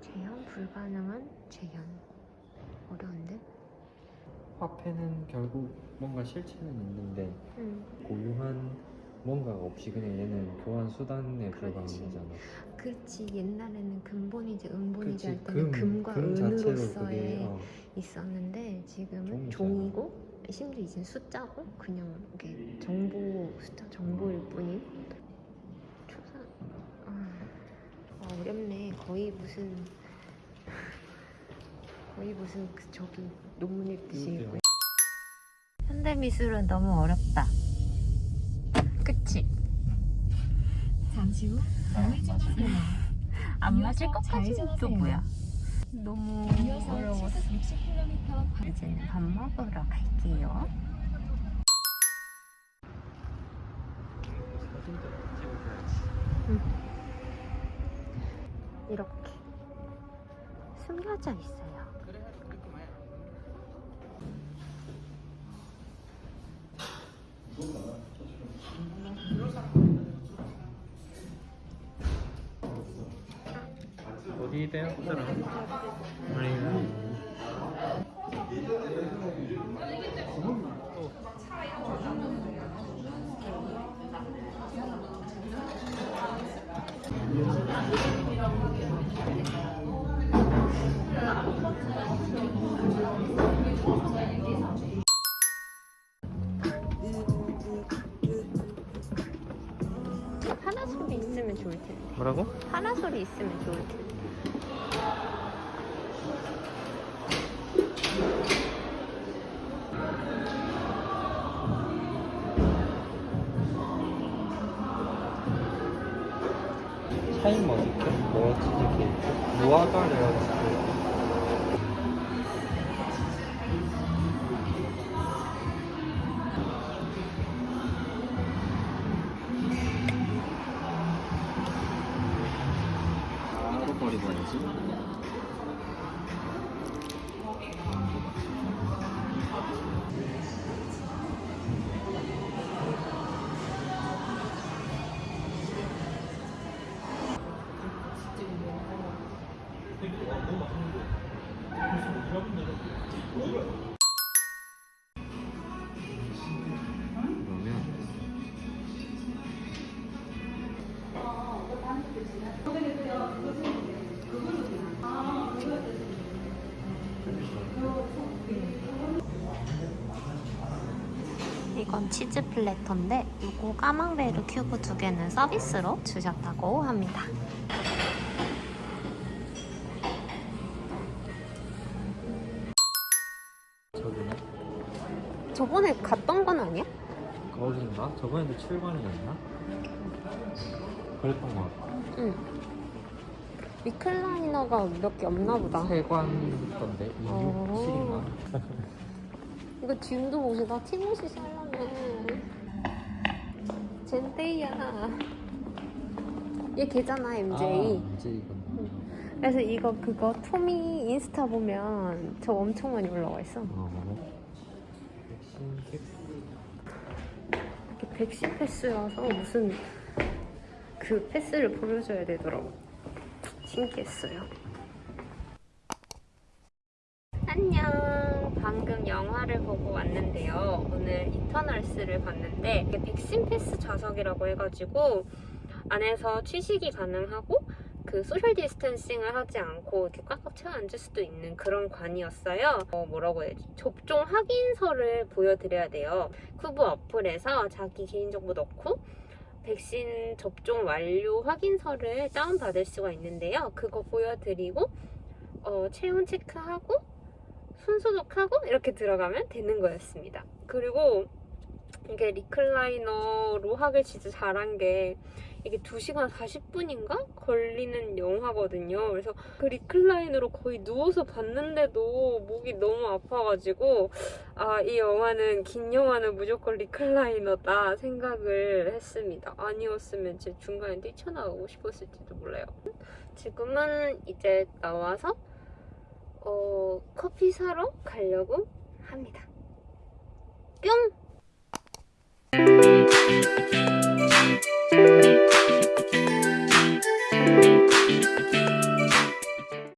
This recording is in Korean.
재현 불가능한 재현 어려운데? 화폐는 결국 뭔가 실체는 있는데 응 고유한 뭔가가 없이 그냥 얘는 교환 수단에 불과한. 거잖아. 그렇지 옛날에는 근본이지 은본이지 그치, 할 때는 금 과 금 자체로 은으로서의 그게 어, 있었는데 지금은. 종이고 심지어 이제 숫자고 그냥 이게 정보 숫자 정보일 뿐인 초상 아, 아, 어렵네 거의 무슨 거의 무슨 그 저기 논문 읽듯이. 읽고 현대 미술은 너무 어렵다 그치? 잠시 후 우회전하세요. 안 맞을 것까지는 또 뭐야? 너무 어려웠어 60km 이제는 밥 먹으러 갈게요 사진도 찍어줘야지. 이렇게 숨겨져 있어요. 어디 배요? 사람? 아니. 있으면 좋을 텐데. 뭐라고? 파라솔이 있으면 좋을 텐데. 샤인 머스켓? 뭐 치즈 케이크? 무화과 레어스트 바로 버리고 와야지 그러면 이건 치즈 platter인데 이거 까망베르 큐브 두 개는 서비스로 주셨다고 합니다. 저기네 저번에 갔던 건 아니야? 거긴가? 저번에도 7관이었나? 그랬던 것 같아 응. recliner가 몇 개 없나 보다. 3관 있던데 2, 6, 어. 7인가? 이거 지금도 옷에 나 티모시 살라며. 젠데이야. 얘 걔잖아 MJ. 아, 이건 그래서 이거 그거 토미 인스타 보면 저 엄청 많이 올라와 있어. 어. 백신 캡스 이게 백신 패스여서 무슨 그 패스를 보여줘야 되더라고. 신기했어요. 안녕. 방금 영화를 보고 왔는데요. 오늘 이터널스를 봤는데 백신 패스 좌석이라고 해가지고 안에서 취식이 가능하고 그 social distancing을 하지 않고 이렇게 꽉꽉 채워 앉을 수도 있는 그런 관이었어요. 어, 뭐라고 해야지? 접종 확인서를 보여드려야 돼요. 쿠브 어플에서 자기 개인정보 넣고 백신 접종 완료 확인서를 다운받을 수가 있는데요. 그거 보여드리고 어, 체온 체크하고 손 소독하고 이렇게 들어가면 되는 거였습니다. 그리고 이게 recliner로 하길 진짜 잘한 게 이게 2시간 40분인가 걸리는 영화거든요. 그래서 그 recliner로 거의 누워서 봤는데도 목이 너무 아파가지고 아, 이 영화는 긴 영화는 무조건 recliner다 생각을 했습니다. 아니었으면 제 중간에 뛰쳐나오고 싶었을지도 몰라요. 지금은 이제 나와서 어, 커피 사러 가려고 합니다. 뿅!